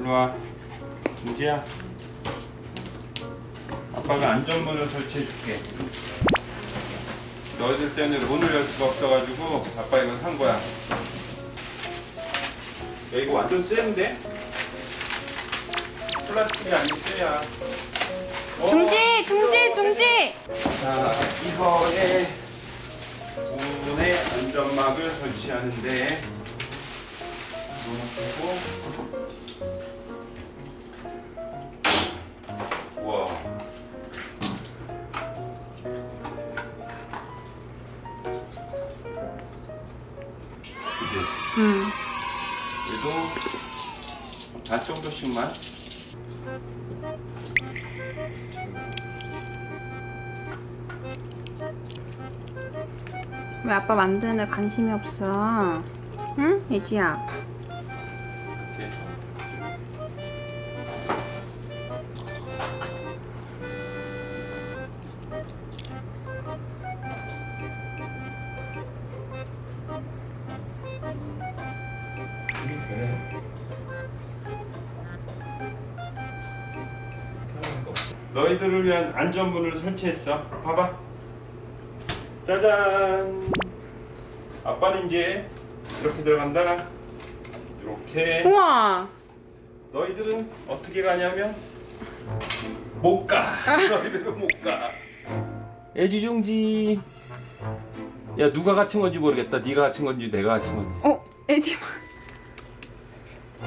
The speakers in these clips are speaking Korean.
일로와. 은지야. 아빠가 안전문을 설치해 줄게. 너희들 때문에 문을 열 수가 없어가지고 아빠 이거 산 거야. 야 이거 완전 센데? 플라스틱이 아닌 쎄야. 어? 중지 중지 중지. 자 이번에 문에 안전막을 설치하는데. 놓고 이제 음. 얘도 반 정도씩만 왜 아빠 만드는 데 관심이 없어 응? 예지야 너희들을 위한 안전문을 설치했어. 봐봐. 짜잔. 아빠는 이제 이렇게 들어간다. 이렇게. 우와 너희들은 어떻게 가냐면 못 가. 너희들은 못 가. 애지중지. 야 누가 갇힌 건지 모르겠다. 네가 갇힌 건지 내가 갇힌 건지. 어 예지마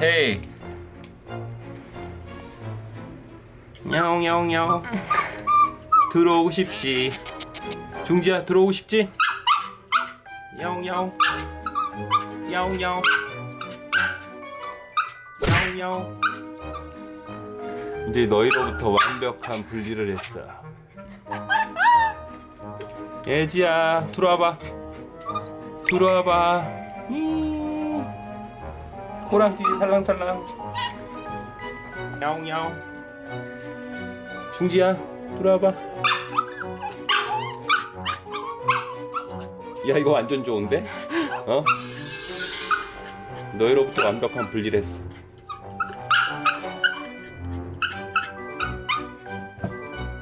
헤이. 야옹야옹야옹. 들어오고 싶지. 중지야 들어오고 싶지? 야옹야옹. 야옹야옹. 야옹야옹. 근데 너희로부터 완벽한 분리를 했어. 예지야 들어와봐. 들어와봐. 음. 호랑띠 살랑살랑 야옹야옹 중지야 들어와봐 야 이거 완전 좋은데? 어? 너희로부터 완벽한 분리를 했어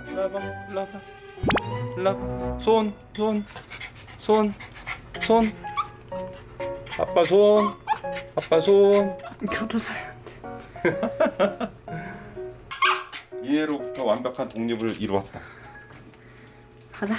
일로와봐 일로와봐 일로와봐 손 손, 손, 손. 아빠 손 아빠 손 교도소한테 이해로부터 완벽한 독립을 이루었다. 가자